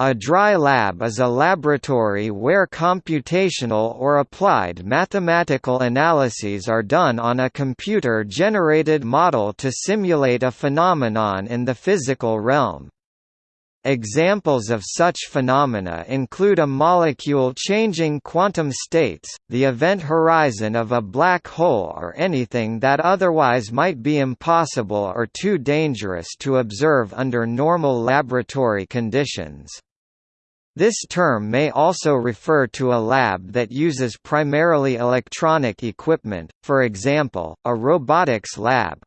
A dry lab is a laboratory where computational or applied mathematical analyses are done on a computer-generated model to simulate a phenomenon in the physical realm. Examples of such phenomena include a molecule changing quantum states, the event horizon of a black hole or anything that otherwise might be impossible or too dangerous to observe under normal laboratory conditions. This term may also refer to a lab that uses primarily electronic equipment, for example, a robotics lab.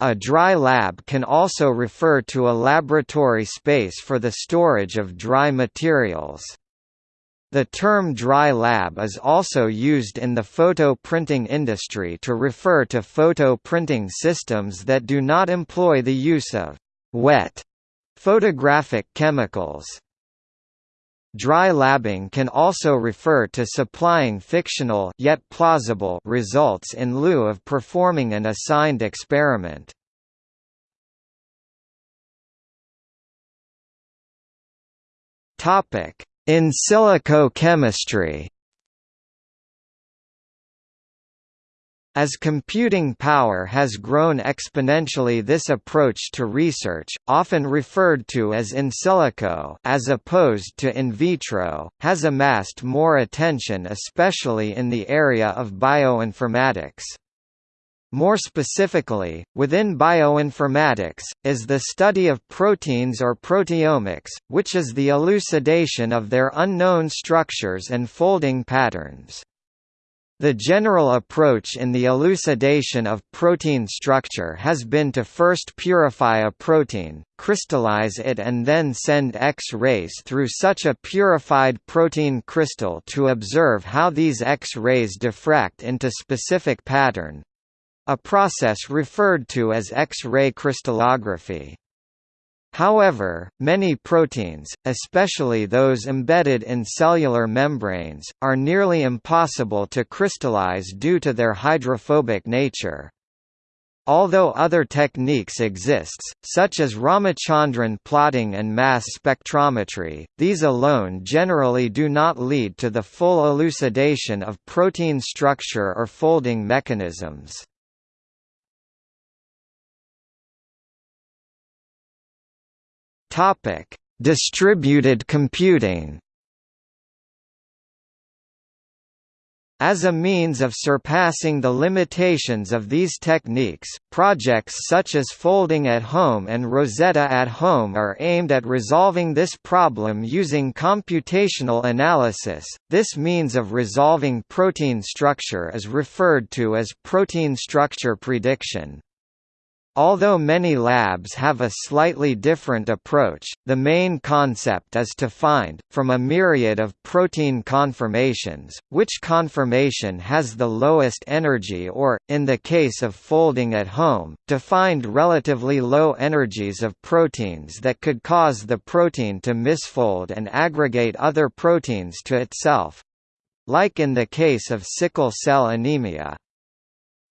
A dry lab can also refer to a laboratory space for the storage of dry materials. The term dry lab is also used in the photo printing industry to refer to photo printing systems that do not employ the use of wet photographic chemicals. Dry labbing can also refer to supplying fictional yet plausible results in lieu of performing an assigned experiment. In silico chemistry. As computing power has grown exponentially this approach to research, often referred to as in silico as opposed to in vitro, has amassed more attention especially in the area of bioinformatics. More specifically, within bioinformatics, is the study of proteins or proteomics, which is the elucidation of their unknown structures and folding patterns. The general approach in the elucidation of protein structure has been to first purify a protein, crystallize it and then send X-rays through such a purified protein crystal to observe how these X-rays diffract into specific pattern—a process referred to as X-ray crystallography. However, many proteins, especially those embedded in cellular membranes, are nearly impossible to crystallize due to their hydrophobic nature. Although other techniques exist, such as Ramachandran plotting and mass spectrometry, these alone generally do not lead to the full elucidation of protein structure or folding mechanisms. Topic: Distributed computing. As a means of surpassing the limitations of these techniques, projects such as Folding at Home and Rosetta at Home are aimed at resolving this problem using computational analysis. This means of resolving protein structure is referred to as protein structure prediction. Although many labs have a slightly different approach, the main concept is to find, from a myriad of protein conformations, which conformation has the lowest energy or, in the case of folding at home, to find relatively low energies of proteins that could cause the protein to misfold and aggregate other proteins to itself—like in the case of sickle cell anemia.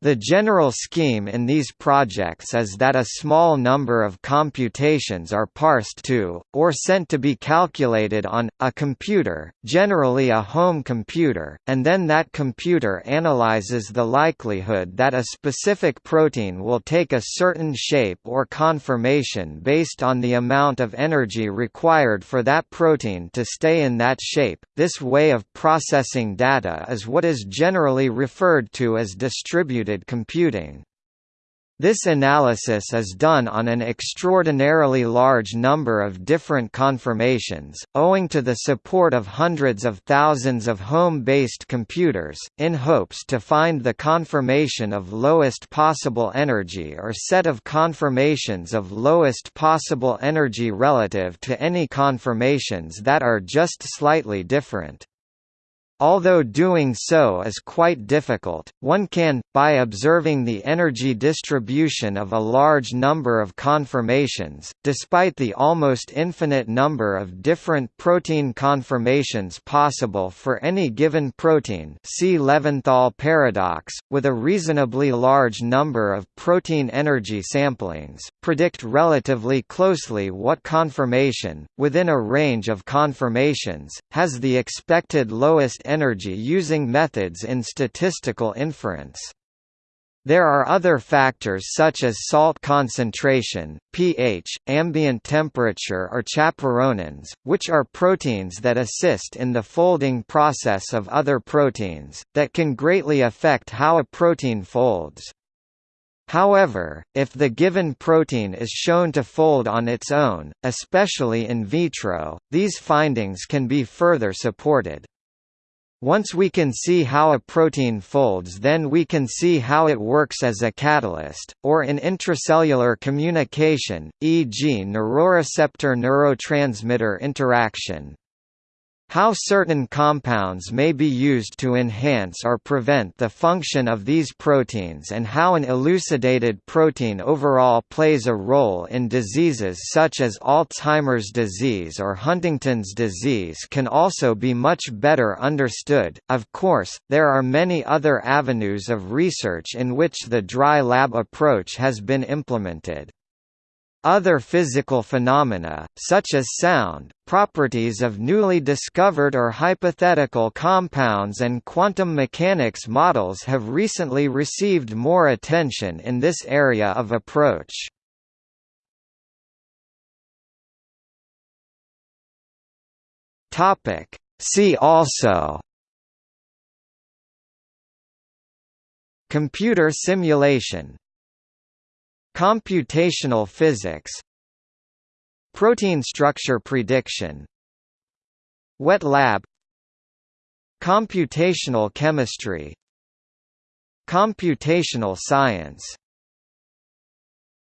The general scheme in these projects is that a small number of computations are parsed to, or sent to be calculated on, a computer, generally a home computer, and then that computer analyzes the likelihood that a specific protein will take a certain shape or conformation based on the amount of energy required for that protein to stay in that shape. This way of processing data is what is generally referred to as distributed distributed computing. This analysis is done on an extraordinarily large number of different conformations, owing to the support of hundreds of thousands of home-based computers, in hopes to find the conformation of lowest possible energy or set of conformations of lowest possible energy relative to any conformations that are just slightly different. Although doing so is quite difficult, one can, by observing the energy distribution of a large number of conformations, despite the almost infinite number of different protein conformations possible for any given protein see Levinthal paradox, with a reasonably large number of protein energy samplings, predict relatively closely what conformation, within a range of conformations, has the expected lowest energy using methods in statistical inference. There are other factors such as salt concentration, pH, ambient temperature or chaperonins, which are proteins that assist in the folding process of other proteins, that can greatly affect how a protein folds. However, if the given protein is shown to fold on its own, especially in vitro, these findings can be further supported. Once we can see how a protein folds then we can see how it works as a catalyst, or in intracellular communication, e.g. neuroreceptor-neurotransmitter interaction. How certain compounds may be used to enhance or prevent the function of these proteins and how an elucidated protein overall plays a role in diseases such as Alzheimer's disease or Huntington's disease can also be much better understood. Of course, there are many other avenues of research in which the dry lab approach has been implemented. Other physical phenomena, such as sound, properties of newly discovered or hypothetical compounds and quantum mechanics models have recently received more attention in this area of approach. See also Computer simulation Computational physics Protein structure prediction Wet lab Computational chemistry Computational science